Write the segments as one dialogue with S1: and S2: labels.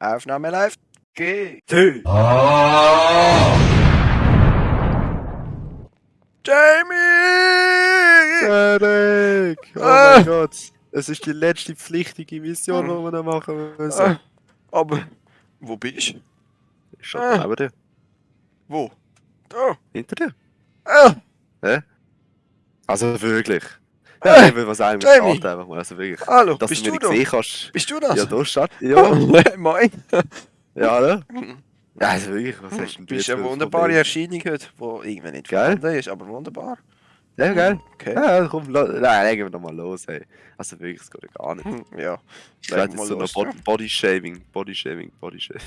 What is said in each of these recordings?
S1: Aufnahme live. Geht.
S2: Tü.
S1: Jamie!
S2: Derek! Oh
S1: Ah.
S2: mein Gott. Es ist die letzte pflichtige Mission, die wir noch machen müssen.
S1: Ah, aber, wo bist du?
S2: Ich schon
S1: Ah.
S2: neben dir.
S1: Wo? Da.
S2: Hinter dir.
S1: Ah,
S2: Also wirklich. Ja, eben, was einem
S1: Jamie.
S2: steht einfach mal. Also wirklich.
S1: hallo,
S2: Dass
S1: bist
S2: du
S1: du
S2: mich
S1: da?
S2: nicht sehen kannst.
S1: Bist du das?
S2: Ja, da steht. Ja,
S1: Moin.
S2: ja, ne? Ja, also wirklich, was hast denn
S1: Du bist eine wunderbare? Erscheinung heute, die irgendwie nicht
S2: Geil.
S1: vorhanden ist, aber wunderbar.
S2: Ja, geil.
S1: Okay.
S2: Ja, komm, nein, legen wir doch mal los, ey. Also wirklich, es geht gar nicht.
S1: Hm, Ja.
S2: Ich werde
S1: wir
S2: jetzt so noch Bod Body-Shaming, Body-Shaming, Body-Shaming.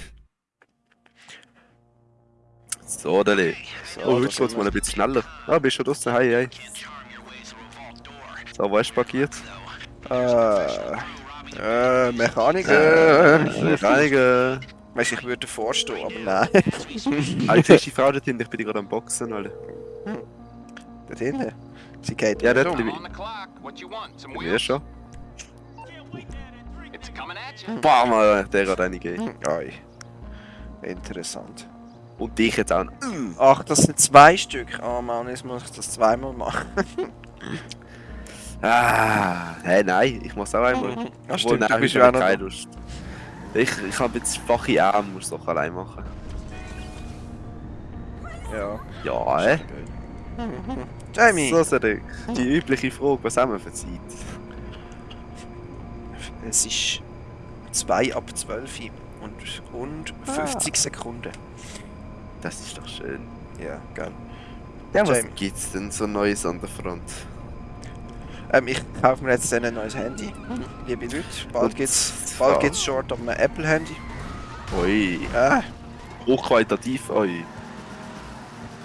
S2: So, Deli.
S1: So,
S2: Oh, heute
S1: sind
S2: geht's mal
S1: wir.
S2: ein bisschen schneller. Ah, bist schon draussen? Hey, hey. So, wo hast du parkiert?
S1: Äh, äh, Mechaniker.
S2: Reinigen.
S1: Weißt du, ich würde vorstehen, aber nein.
S2: Ah, siehst du die Frau dort hinten? Ich bin die gerade am Boxen, Alter.
S1: Dort hinten. Sie geht
S2: Ja, dort bin
S3: On the clock. What you want? Some
S2: ich. Ja, schon.
S3: It's coming at you.
S2: Bam, Alter, der hat eine gegeben.
S1: Ei. Interessant.
S2: Und dich jetzt auch.
S1: Ach, das sind zwei Stück. Oh Mann, jetzt muss ich das zweimal machen.
S2: Ah, hey, nein, ich muss auch einmal.
S1: Ja,
S2: Obwohl,
S1: stimmt, du
S2: nein,
S1: bist ja
S2: habe
S1: noch
S2: keine. Lust. Ich, ich habe jetzt schwache Arme, muss doch allein machen.
S1: Ja.
S2: Ja, äh?
S1: Jamie!
S2: So, Cedric. Die übliche Frage, was haben wir für Zeit?
S1: Es ist 2 ab 12 und, und 50 Sekunden.
S2: Das ist doch schön.
S1: Ja, geil.
S2: Ja, was
S1: Jamie.
S2: gibt's denn so Neues an der Front?
S1: Ähm, ich kaufe mir jetzt ein neues Handy. Liebe Leute, bald geht's,
S2: zwar-
S1: bald geht's short auf einem Apple-Handy.
S2: Ui,
S1: Ah,
S2: hochqualitativ, ui.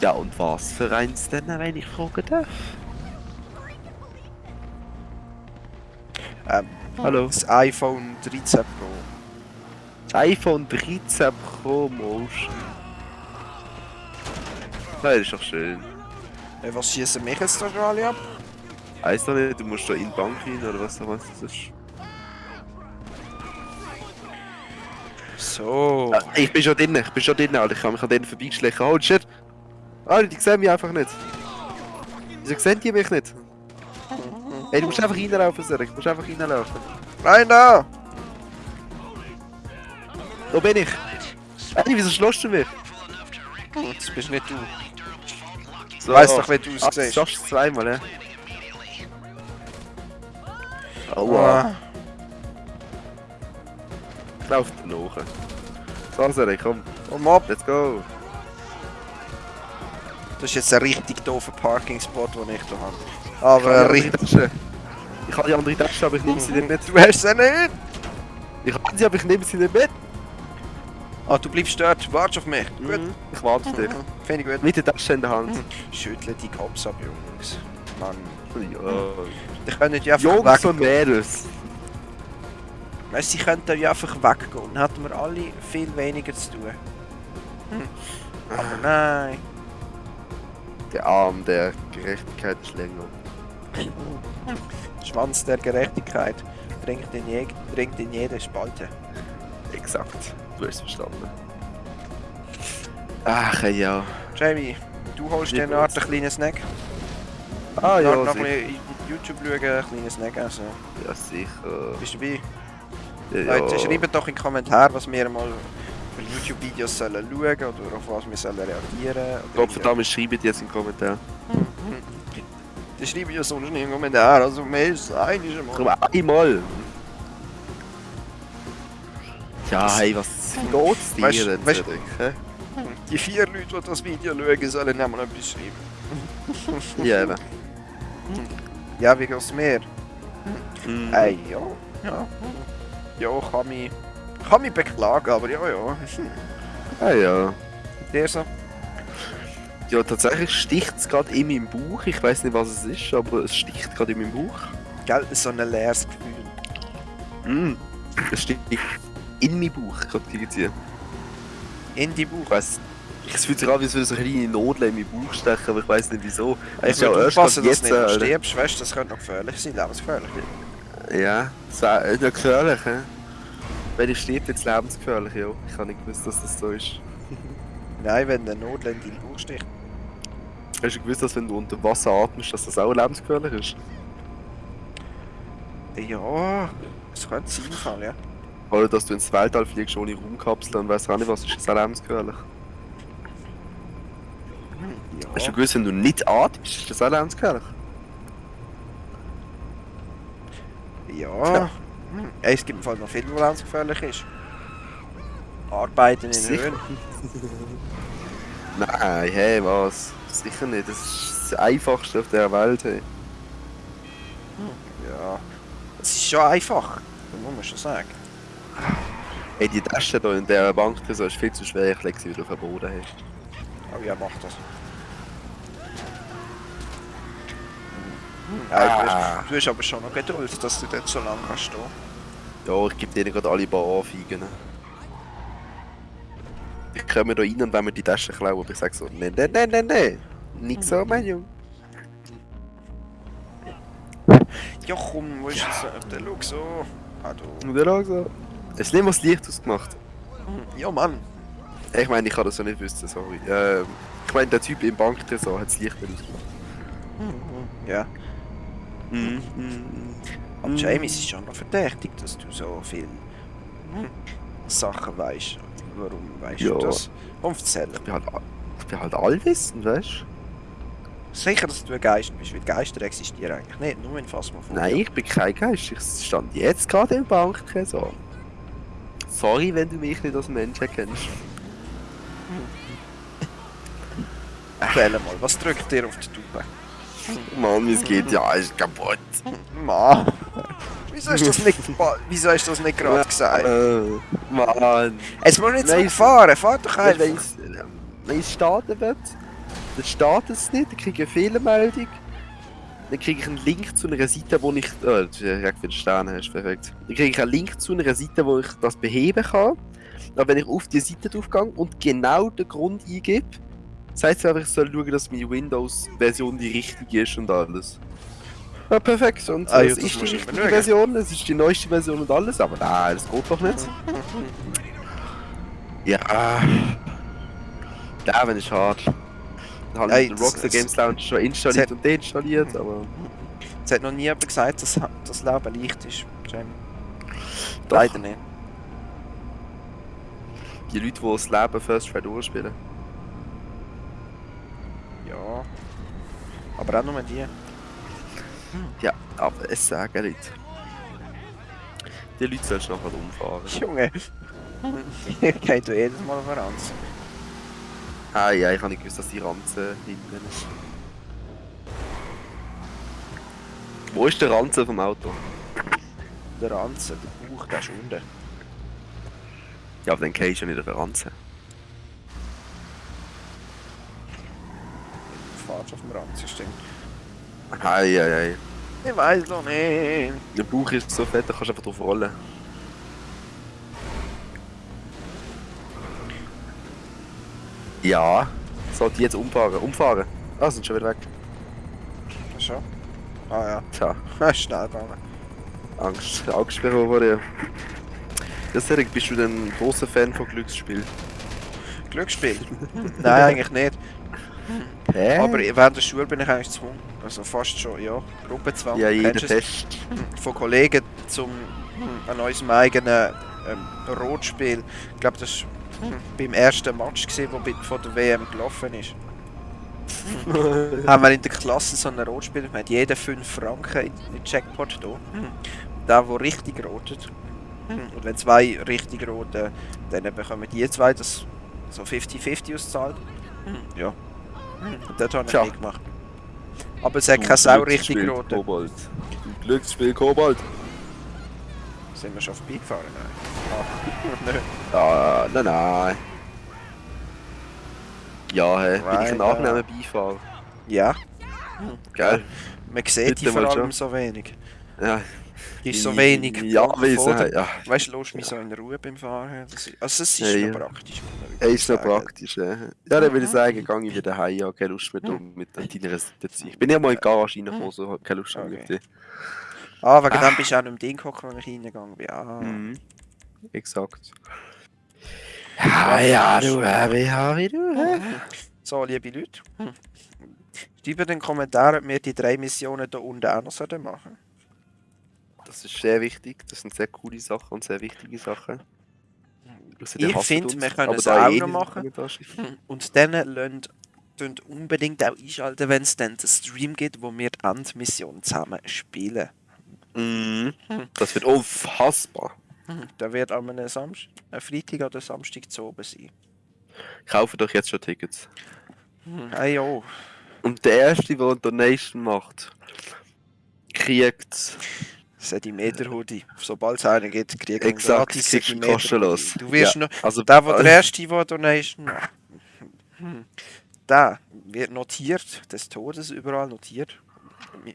S2: Ja, und was für eins denn, wenn ich fragen darf?
S1: ähm,
S2: Hallo?
S1: das iPhone 13 Pro.
S2: iPhone 13 Pro Motion. Das ist doch schön.
S1: Äh, was schießen mich jetzt da gerade ab?
S2: Heißt doch nicht, du musst da in die Bank rein oder was auch immer das ist.
S1: So.
S2: Ah, Ich bin schon drinnen, ich bin schon drinnen, Alter. Ich kann mich an denen vorbeigeschlichen. Oh shit! Alter, die sehen mich einfach nicht. Wieso sehen die mich nicht? Ey, du musst einfach reinlaufen, Cedric. Du musst einfach reinlaufen.
S1: Nein, da!
S2: Da bin ich. Ey, wieso schlossst du mich?
S1: Das bist nicht du.
S2: So.
S1: Weiss doch, wie du
S2: Ah,
S1: aussiehst.
S2: du schaffst es zweimal, ja? Aua. Ich laufe dir nach. So, Cedric, komm.
S1: Komm ab!
S2: Let's go.
S1: Das ist jetzt ein richtig doofer Parking-Spot, den ich hier habe. Aber richtig...
S2: Ich habe die andere Tasche, aber ich nehme sie nicht mit.
S1: Du hast sie nicht!
S2: Ich habe sie, aber ich nehme sie nicht mit.
S1: Ah, du bleibst dort. Warte auf mich. Gut.
S2: Mhm. Ich warte auf dich.
S1: Finde ich gut.
S2: Mit der Tasche in der Hand.
S1: Schüttle die Cops ab, Jungs. Mann.
S2: Ja.
S1: Die können ja einfach
S2: Jungs und
S1: weggehen.
S2: Mädels.
S1: Weißt, sie könnten ja einfach weggehen. Dann hätten wir alle viel weniger zu tun. Hm. Aber nein.
S2: Der Arm der Gerechtigkeit ist länger.
S1: Schwanz der Gerechtigkeit dringt in, je dringt in jede Spalte.
S2: Exakt. Du hast es verstanden. Ach ja.
S1: Jamie, du holst dir eine Art einen kleinen Snack.
S2: Ah ja,
S1: noch ein
S2: sicher.
S1: bisschen YouTube schauen, einen kleinen Snack essen.
S2: Ja, sicher.
S1: Bist du dabei?
S2: Ja,
S1: Leute, schreibt doch in die Kommentare, was wir mal für YouTube-Videos sollen schauen oder auf was wir sollen reagieren. Oder
S2: Gott verdammt, schreibt jetzt in den Kommentaren.
S1: Die schreiben ja sonst nicht in den Kommentaren, also mehr ist einiges
S2: Komm,
S1: mal.
S2: einmal. Ja, hey, was geht's dir
S1: Weißt-
S2: denn,
S1: weißt-? Die vier Leute, die das Video schauen, sollen auch mal etwas schreiben.
S2: Ja, eben.
S1: Ja, wie geht's mir?
S2: Mhm.
S1: Ey, ja. Ja. Ja, kann mich, kann mich beklagen, aber ja, ja.
S2: Ah ja.
S1: Der so.
S2: Ja, tatsächlich sticht es gerade in meinem Bauch. Ich weiß nicht, was es ist, aber es sticht gerade in meinem Bauch.
S1: Gell, so ein leeres Gefühl.
S2: Mm. Es sticht in meinen Bauch gerade irgendwie.
S1: In die
S2: Ich
S1: Bauch.
S2: weiss, es fühlt sich an, wie so eine kleine Nadel in meinen Bauch stechen, aber ich weiß nicht wieso.
S1: Ich
S2: ist ja
S1: aufpassen, dass du nicht
S2: äh,
S1: stirbst, weißt das könnte noch gefährlich sein, lebensgefährlich.
S2: Ja, das wäre nicht gefährlich, hä? Wenn ich stirbt, jetzt lebensgefährlich, ja. Ich habe nicht gewusst, dass das so ist.
S1: Nein, wenn der Notl in deinen Bauch sticht.
S2: Hast du gewusst, dass wenn du unter Wasser atmest, dass das auch lebensgefährlich ist?
S1: Ja, das könnte sein, ja.
S2: Oder dass du ins Weltall fliegst ohne Raumkapsel und weißt auch nicht was, ist das auch lebensgefährlich? Hast du
S1: Ja,
S2: gewusst, wenn du nicht atmest, ist das auch lebensgefährlich?
S1: ja. Hm. Ey, es gibt im Fall noch viel, was lebensgefährlich ist. Arbeiten in
S2: Sicher.
S1: Höhen.
S2: Nein, hey, was? Sicher nicht, das ist das einfachste auf der Welt, hey.
S1: Ja. Es ist schon einfach, das muss man schon sagen.
S2: Hey, die Tasche da in der Bank, das ist viel zu schwer, ich lege sie wieder auf den Boden, hey.
S1: Aber ja, mach das. Ja, du, hast, du hast aber schon noch Geduld, dass du dort so lange kannst stehen.
S2: Ja, ich gebe denen gerade alle paar Anfeigen. Die kommen da rein und wollen mir die Tasche klauen, aber ich sag so, nein, nein, nein, nein, nein. Nicht so, mein Junge.
S1: Ja komm, wo ist es? Der schau so. Ah, du.
S2: Und der auch so. Hast du nicht mal das Licht ausgemacht?
S1: Ja Mann.
S2: Ich meine, ich kann das ja nicht wissen, sorry. Ähm, ich meine, der Typ im Banktresor hat das Licht nicht ausgemacht.
S1: Ja.
S2: Mhm. mhm.
S1: Aber Jamie, es ist schon noch verdächtig, dass du so viel hm, Sachen weißt. Warum weißt
S2: Ja.
S1: du das? Komm, erzähl.
S2: Ich bin halt, ich bin halt allwissend, weißt du?
S1: Sicher, dass du ein Geist bist, weil Geister existieren eigentlich nicht, nur in Phasmophobia.
S2: Nein, ich bin kein Geist. Ich stand jetzt gerade im Banktresor. Sorry, wenn du mich nicht als Mensch erkennst.
S1: Erzähl mal, was drückt dir auf die Tube?
S2: Mann, wie es geht, ja, ist kaputt.
S1: Mann. Wieso hast du das nicht, wieso hast du das nicht gerade gesagt?
S2: Äh, Mann.
S1: Es muss nicht so
S2: Nein,
S1: fahren, fahr doch
S2: Wenn
S1: einfach.
S2: es, wenn es starten wird, dann startet es nicht, dann kriege ich eine Fehlermeldung. Dann kriege ich einen Link zu einer Seite, wo ich. Oh, das ist direkt für den Stern hast, perfekt. Dann kriege ich einen Link zu einer Seite, wo ich das beheben kann. Aber wenn ich auf die Seite draufgehe und genau den Grund eingebe, sagt es einfach, ich soll schauen, dass meine Windows-Version die richtige ist und alles. Ja, perfekt. Und
S1: Ah, ja,
S2: es
S1: das
S2: ist die richtige. Version, es ist die neueste Version und alles, aber nein, das geht doch nicht. Ja. Ja, wenn ich hart. Dann habe ich den
S1: das-
S2: Rockstar
S1: das-
S2: Games Launcher schon installiert
S1: das-
S2: und deinstalliert, aber.
S1: Es hat noch nie jemand gesagt, dass das Leben leicht ist, Jamie. Leider nicht.
S2: Die Leute, die das Leben First Try durchspielen.
S1: Ja. Aber auch nur die.
S2: Ja, aber es sagen Leute. Die Leute sollst du nachher umfahren.
S1: Junge. Geht du jedes Mal auf Ranz.
S2: Ah ja, ich habe nicht gewusst, dass die Ranze hinten ist. Wo ist der Ranze vom Auto?
S1: Der Ranzen, der Bauch, der ist unten.
S2: Ja, aber dann gehst du ja nicht auf der Ranze.
S1: Fahrst auf dem Ranzen, stimmt.
S2: Hei, hei, hei.
S1: Ich weiß noch nicht.
S2: Der Bauch ist so fett, da kannst du einfach drauf rollen. Ja. So, die jetzt umfahren. Umfahren. Ah, sind schon wieder weg.
S1: Schon? Ah ja.
S2: Tja,
S1: schnell gegangen.
S2: Angst. Angst bekommen vor dir. Ja, Cedric, bist du ein großer Fan von Glücksspiel?
S1: Glücksspiel? Nein, eigentlich nicht.
S2: Hä?
S1: Aber während der Schule bin ich eigentlich gezwungen. Also fast schon, ja. Gruppenzwang.
S2: ja, jeder? Test.
S1: Von Kollegen zum an unserem eigenen ähm, Rotspiel. Ich glaube, das war beim ersten Match, gewesen, wo von der WM gelaufen ist. haben wir in der Klasse so ein Rotspiel. Wir haben jeder 5 Franken in den Jackpot da. Der, der richtig rotet. Und wenn zwei richtig roten, dann bekommen die zwei das so 50-50 ausgezahlt. Ja. Dort habe ich
S2: Tja.
S1: mitgemacht. Aber es hat keine Sau richtig roten.
S2: Kobold. Du Glücksspiel Kobold.
S1: Sind wir schon vorbeigefahren? Nein. Ah, nö.
S2: Ah, nein, nein. Ja, hä, bin ich ein
S1: Right,
S2: angenehmer Beifahrer.
S1: Ja,
S2: Gell?
S1: man sieht die
S2: Bitte
S1: vor
S2: mal
S1: allem
S2: schon.
S1: so wenig.
S2: Ja.
S1: Ist so
S2: Ja,
S1: wenig.
S2: Ja, wie
S1: der-
S2: ja.
S1: Weißt du, lässt mich so in Ruhe beim Fahren. Das ist, also, es ist
S2: Ja,
S1: noch praktisch. wirklich
S2: ist noch praktisch, ja. Ja, dann würde ich sagen, gehe ich wieder heim, ja, keine Lust mehr um mit deiner Seite zu sein. Ich bin ja mal in die Garage reingekommen, so hab keine Lust mehr
S1: Okay.
S2: mit dir.
S1: Ah, wegen
S2: Ah.
S1: dem bist du auch nicht im Ding gekommen, wenn ich reingegangen bin. Ah.
S2: Mhm. exakt. Ja, ja, du, äh, ja, wie du. äh.
S1: So, liebe Leute. Hm. Schreibt in den Kommentaren, ob wir die drei Missionen hier unten auch noch sollten machen
S2: Das ist sehr wichtig. Das sind sehr coole Sachen und sehr wichtige Sachen.
S1: Ich finde, wir können es auch
S2: eh
S1: noch machen. Und dann lasst könnt unbedingt auch einschalten, wenn es dann den Stream gibt, wo wir die Endmission zusammen spielen.
S2: Mhm. Das wird unfassbar.
S1: Hm. Da wird am ein Freitag oder Samstag zu oben sein.
S2: Kaufe doch jetzt schon Tickets.
S1: Hm. Ah ja,
S2: Und der Erste, der eine Donation macht, kriegt
S1: Sedimeter Hoodie. Sobald es einen gibt, kriegt man
S2: exakt
S1: gratis Sedimeter
S2: kostenlos.
S1: Du wirst
S2: ja.
S1: noch,
S2: also,
S1: der, der der erste, der Donation hm. der wird notiert, des Todes überall notiert.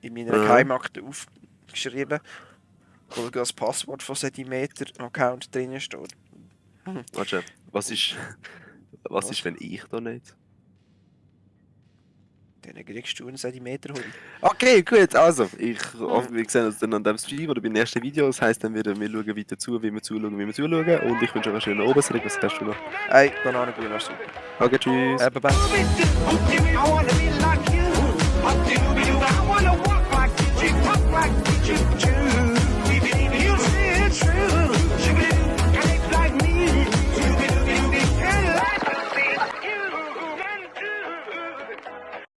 S1: In meiner
S2: Ja.
S1: Geheimakte aufgeschrieben. Wo das Passwort von Sedimeter Account drinnen steht.
S2: Warte, was ist, was
S1: Was?
S2: ist, wenn ich da nicht?
S1: Dann kriegst du einen Sedimeter Hoodie.
S2: Okay, gut, also, ich, wir sehen uns dann an dem Stream oder beim nächsten Video. Das heisst, dann werden wir schauen weiter zu, wie wir zuschauen, wie wir zuschauen. Und ich wünsche euch einen schönen Abend. Was hast du noch?
S1: Hey, Bananengrün, super.
S2: Okay, tschüss.
S1: Äh, bye bye.
S4: I wanna be like you. I wanna walk like you, talk like you, choose.